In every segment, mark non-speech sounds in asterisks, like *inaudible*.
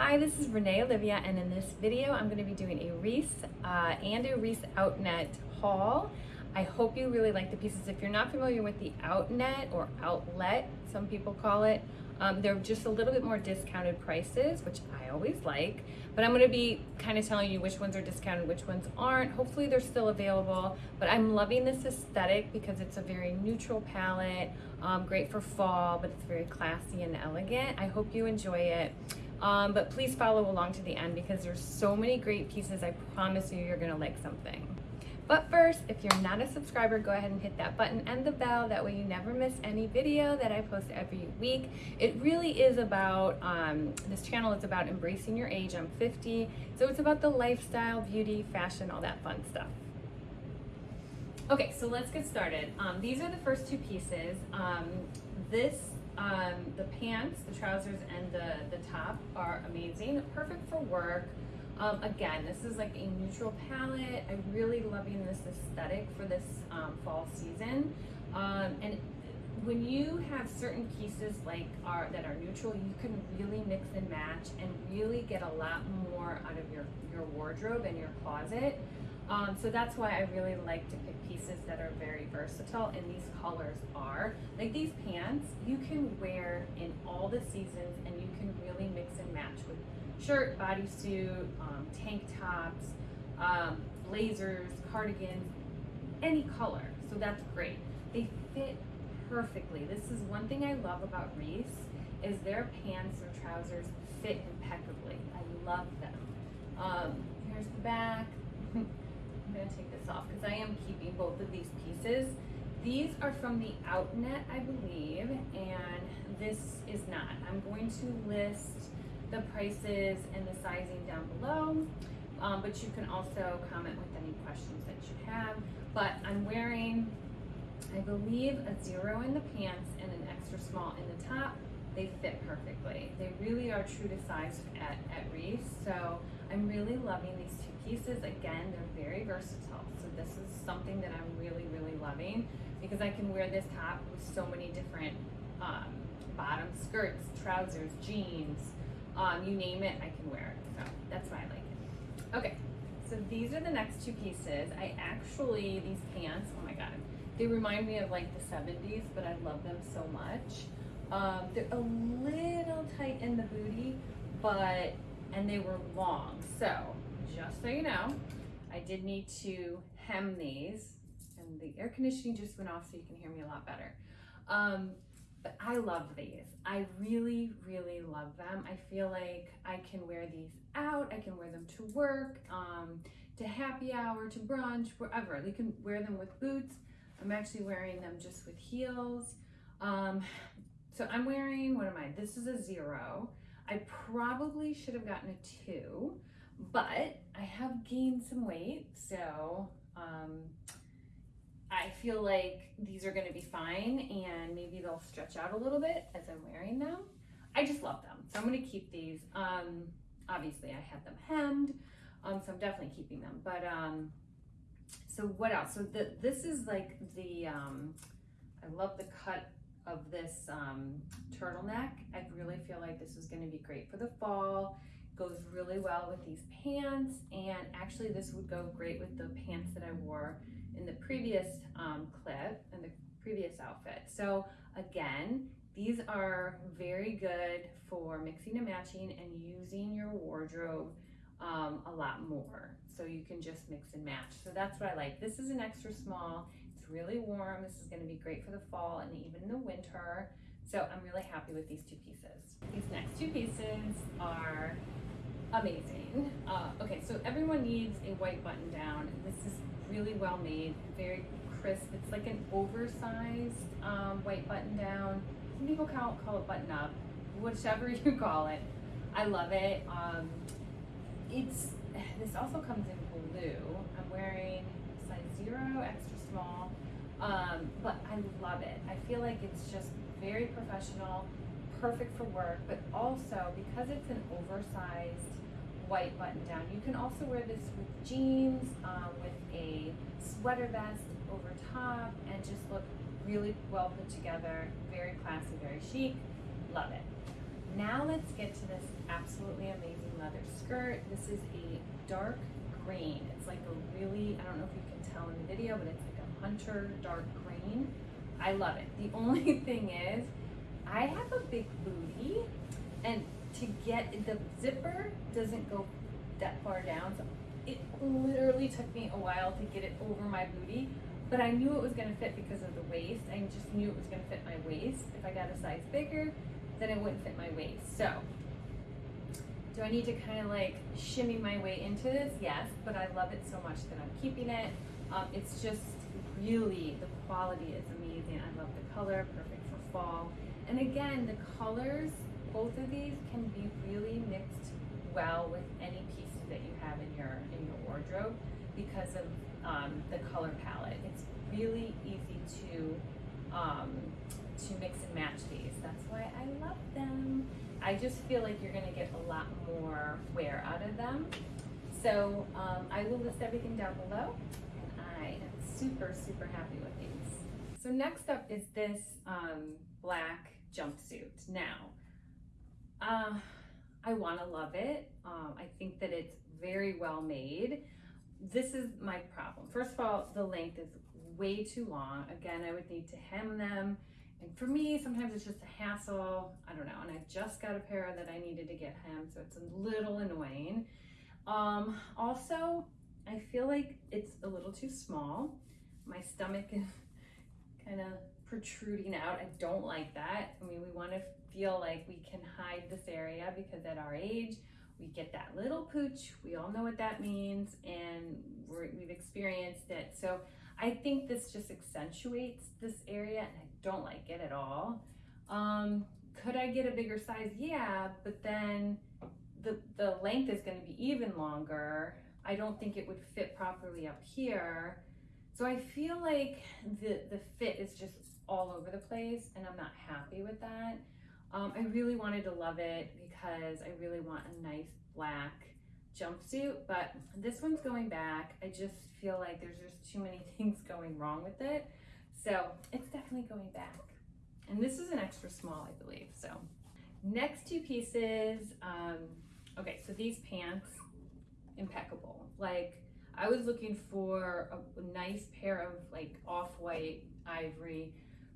Hi, this is Renee Olivia, and in this video, I'm going to be doing a Reiss uh, and a Reiss Outnet haul. I hope you really like the pieces. If you're not familiar with the Outnet or Outlet, some people call it, um, they're just a little bit more discounted prices, which I always like. But I'm going to be kind of telling you which ones are discounted, which ones aren't. Hopefully they're still available. But I'm loving this aesthetic because it's a very neutral palette, um, great for fall, but it's very classy and elegant. I hope you enjoy it. Um, but please follow along to the end because there's so many great pieces. I promise you, you're going to like something. But first, if you're not a subscriber, go ahead and hit that button and the bell. That way you never miss any video that I post every week. It really is about, um, this channel is about embracing your age. I'm 50, so it's about the lifestyle, beauty, fashion, all that fun stuff. Okay, so let's get started. Um, these are the first two pieces. Um, this, um, the pants, the trousers, and the, the top are amazing, perfect for work. Um, again, this is like a neutral palette. I'm really loving this aesthetic for this um, fall season. Um, and when you have certain pieces like are that are neutral, you can really mix and match and really get a lot more out of your, your wardrobe and your closet. Um, so that's why I really like to pick pieces that are very versatile and these colors are. Like these pants, you can wear in all the seasons and you can really mix and match with shirt, bodysuit, um, tank tops, um, blazers, cardigans, any color. So that's great. They fit perfectly. This is one thing I love about Reiss is their pants or trousers fit impeccably. I love them. Um, here's the back. *laughs* I'm gonna take this off because I am keeping both of these pieces. These are from the Outnet, I believe, and this is not. I'm going to list the prices and the sizing down below. Um, but you can also comment with any questions that you have. But I'm wearing, I believe, a zero in the pants and an extra small in the top. They fit perfectly. They really are true to size at, at Reiss. So I'm really loving these two pieces. Again, they're very versatile. So this is something that I'm really, really loving because I can wear this top with so many different um, bottom skirts, trousers, jeans, um, you name it, I can wear it. So that's why I like it. Okay, so these are the next two pieces. I actually, these pants, oh my God, they remind me of like the 70s, but I love them so much. Um, they're a little tight in the booty, but, and they were long. So just so you know, I did need to hem these and the air conditioning just went off so you can hear me a lot better. Um, but I love these. I really, really love them. I feel like I can wear these out. I can wear them to work, um, to happy hour, to brunch, wherever. You can wear them with boots. I'm actually wearing them just with heels. Um, so I'm wearing, what am I? This is a zero. I probably should have gotten a two, but I have gained some weight. So um, I feel like these are gonna be fine and maybe they'll stretch out a little bit as I'm wearing them. I just love them. So I'm gonna keep these. Um, obviously I had them hemmed, um, so I'm definitely keeping them. But um, so what else? So the, this is like the, um, I love the cut of this um, turtleneck. I really feel like this is gonna be great for the fall. Goes really well with these pants and actually this would go great with the pants that I wore in the previous um, clip and the previous outfit. So again, these are very good for mixing and matching and using your wardrobe um, a lot more. So you can just mix and match. So that's what I like. This is an extra small. Really warm. This is gonna be great for the fall and even the winter. So I'm really happy with these two pieces. These next two pieces are amazing. Uh, okay, so everyone needs a white button down. This is really well made, very crisp. It's like an oversized um, white button down. Some people call, call it button up, whichever *laughs* you call it. I love it. Um, it's This also comes in blue. I'm wearing size zero, extra small, um, but I love it. I feel like it's just very professional, perfect for work, but also because it's an oversized white button down. You can also wear this with jeans, um, with a sweater vest over top, and just look really well put together, very classy, very chic. Love it. Now let's get to this absolutely amazing leather skirt. This is a dark green. It's like a really, I don't know if you can tell in the video, but it's like hunter dark green. I love it. The *laughs* only thing is, I have a big booty and to get, the zipper doesn't go that far down. So it literally took me a while to get it over my booty, but I knew it was gonna fit because of the waist. I just knew it was gonna fit my waist. If I got a size bigger, then it wouldn't fit my waist. So, do I need to kind of like shimmy my way into this? Yes, but I love it so much that I'm keeping it. Um, it's just really, the quality is amazing. I love the color, perfect for fall. And again, the colors, both of these can be really mixed well with any pieces that you have in your in your wardrobe because of um, the color palette. It's really easy to um, to mix and match these. That's why I love them. I just feel like you're gonna get a lot more wear out of them. So um, I will list everything down below super, super happy with these. So next up is this um, black jumpsuit. Now, uh, I wanna love it. Um, I think that it's very well made. This is my problem. First of all, the length is way too long. Again, I would need to hem them. And for me, sometimes it's just a hassle. I don't know. And I just got a pair that I needed to get hemmed, so it's a little annoying. Um, also, I feel like it's a little too small. My stomach is *laughs* kind of protruding out. I don't like that. I mean, we want to feel like we can hide this area because at our age, we get that little pooch. We all know what that means and we have experienced it. So I think this just accentuates this area and I don't like it at all. Um, could I get a bigger size? Yeah, but then the, the length is gonna be even longer. I don't think it would fit properly up here. So I feel like the, the fit is just all over the place and I'm not happy with that. Um, I really wanted to love it because I really want a nice black jumpsuit, but this one's going back. I just feel like there's just too many *laughs* things going wrong with it. So it's definitely going back. And this is an extra small, I believe. So next two pieces, um, okay, so these pants, impeccable. Like I was looking for a, nice pair of like off-white ivory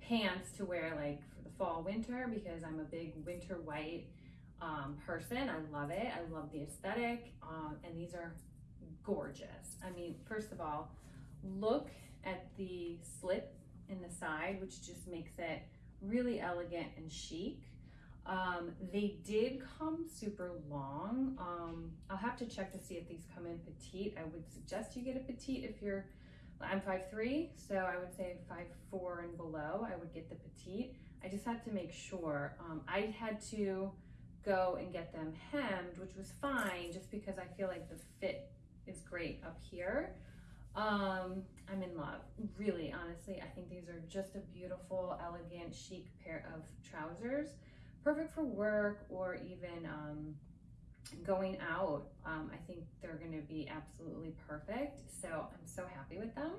pants to wear like for the fall winter because I'm a big winter white um, person. I love it. I love the aesthetic. Um, and these are gorgeous. I mean, first of all, look at the slit in the side, which just makes it really elegant and chic. Um, they did come super long. Um, I'll have to check to see if these come in petite. I would suggest you get a petite if you're, I'm 5'3", so I would say 5'4", and below, I would get the petite. I just had to make sure. Um, I had to go and get them hemmed, which was fine just because I feel like the fit is great up here. Um, I'm in love, really, honestly. I think these are just a beautiful, elegant, chic pair of trousers. Perfect for work or even um, going out. Um, I think they're gonna be absolutely perfect. So I'm so happy with them.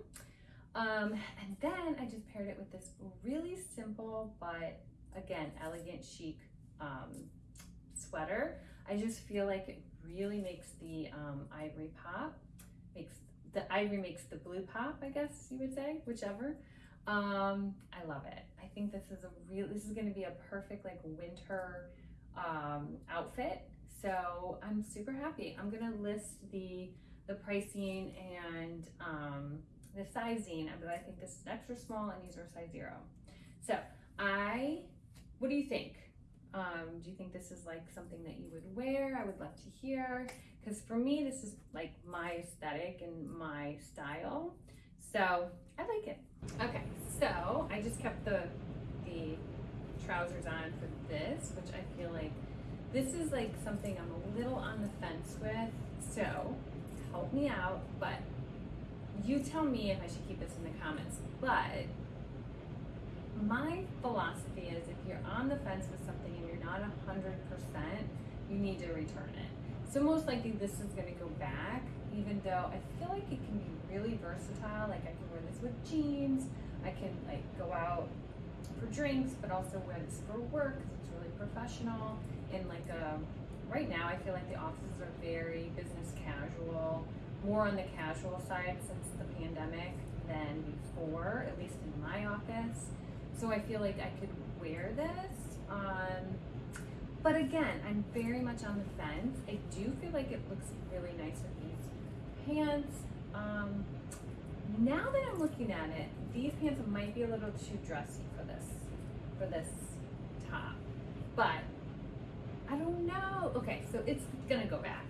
Um, and then I just paired it with this really simple, but again, elegant, chic um, sweater. I just feel like it really makes the um, ivory pop, makes the ivory makes the blue pop, I guess you would say, whichever. Um, I love it. I think this is a real, this is gonna be a perfect like winter um, outfit. So I'm super happy. I'm gonna list the, the pricing and um, the sizing, but I think this is extra small and these are size zero. So I, what do you think? Um, do you think this is like something that you would wear? I would love to hear. Because for me, this is like my aesthetic and my style. So I like it. Okay, so I just kept the, the trousers on for this, which I feel like this is like something I'm a little on the fence with. So help me out, but you tell me if I should keep this in the comments. But my philosophy is if you're on the fence with something and you're not 100%, you need to return it. So most likely this is gonna go back, even though I feel like it can be really versatile. Like I can wear this with jeans, I can like go out for drinks, but also wear this for work because it's really professional And like a right now I feel like the offices are very business casual, more on the casual side since the pandemic than before, at least in my office. So I feel like I could wear this. Um, but again, I'm very much on the fence. I do feel like it looks really nice with these pants. Um, now that I'm looking at it, these pants might be a little too dressy for this, for this top. But I don't know. Okay, so it's gonna go back.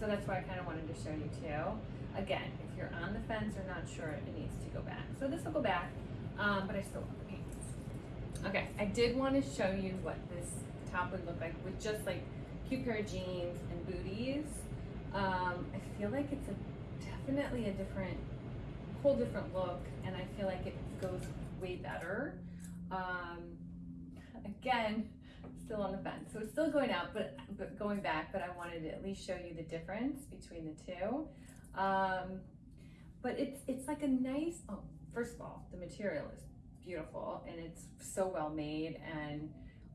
So that's why I kind of wanted to show you too. Again, if you're on the fence or not sure, it needs to go back. So this will go back, um, but I still want the pants. Okay, I did want to show you what this top would look like with just like cute pair of jeans and booties. Um, I feel like it's a definitely a different, whole different look, and I feel like it goes way better. Um, again, still on the fence. So it's still going out, but, but going back, but I wanted to at least show you the difference between the two. Um, but it's, it's like a nice, oh, first of all, the material is beautiful and it's so well made and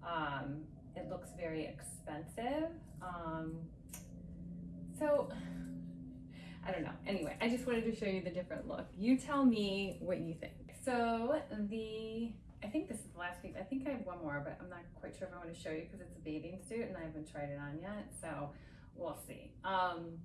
um, it looks very expensive. Um, so I don't know. Anyway, I just wanted to show you the different look. You tell me what you think. So the I think this is the last piece. I think I have one more, but I'm not quite sure if I want to show you because it's a bathing suit and I haven't tried it on yet. So we'll see. Um,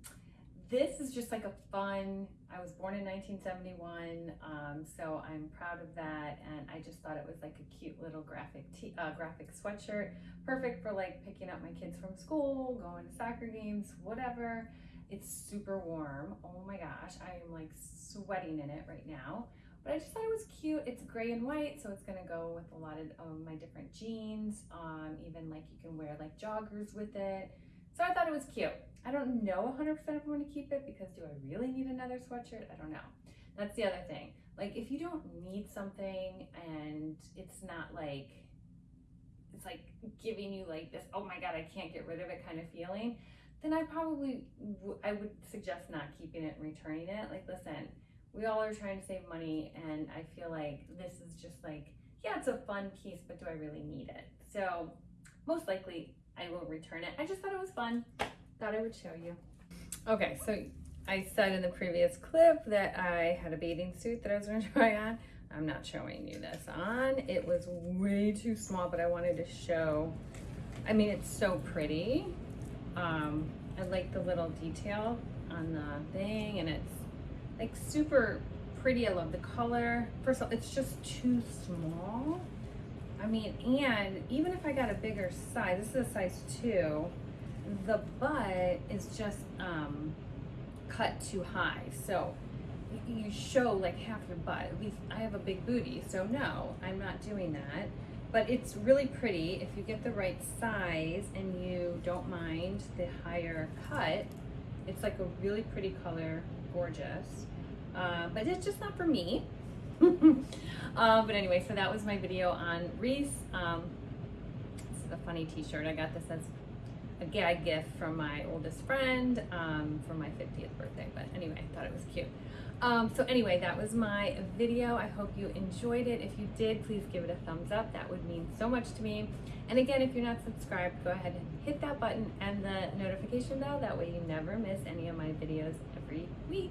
this is just like a fun, I was born in 1971, um, so I'm proud of that. And I just thought it was like a cute little graphic uh, graphic sweatshirt. Perfect for like picking up my kids from school, going to soccer games, whatever. It's super warm. Oh my gosh, I am like sweating in it right now. But I just thought it was cute. It's gray and white, so it's gonna go with a lot of um, my different jeans. Um, even like you can wear like joggers with it. So I thought it was cute. I don't know 100% if I'm gonna keep it because do I really need another sweatshirt? I don't know. That's the other thing. Like if you don't need something and it's not like, it's like giving you like this, oh my God, I can't get rid of it kind of feeling, then I probably, I would suggest not keeping it and returning it. Like, listen, we all are trying to save money and I feel like this is just like, yeah, it's a fun piece, but do I really need it? So most likely I will return it. I just thought it was fun. Thought I would show you. Okay, so I said in the previous clip that I had a bathing suit that I was gonna *laughs* try on. I'm not showing you this on. It was way too small, but I wanted to show, I mean, it's so pretty. Um, I like the little detail on the thing and it's like super pretty. I love the color. First of all, it's just too small. I mean, and even if I got a bigger size, this is a size two, the butt is just um, cut too high. So you show like half your butt. At least I have a big booty, so no, I'm not doing that. But it's really pretty if you get the right size and you don't mind the higher cut. It's like a really pretty color, gorgeous. Uh, but it's just not for me. um, *laughs* but anyway, so that was my video on Reiss Um, this is a funny t-shirt. I got this as a gag gift from my oldest friend um, for my 50th birthday. But anyway, I thought it was cute. Um, so anyway, that was my video. I hope you enjoyed it. If you did, please give it a thumbs up. That would mean so much to me. And again, if you're not subscribed, go ahead and hit that button and the notification bell. That way you never miss any of my videos every week.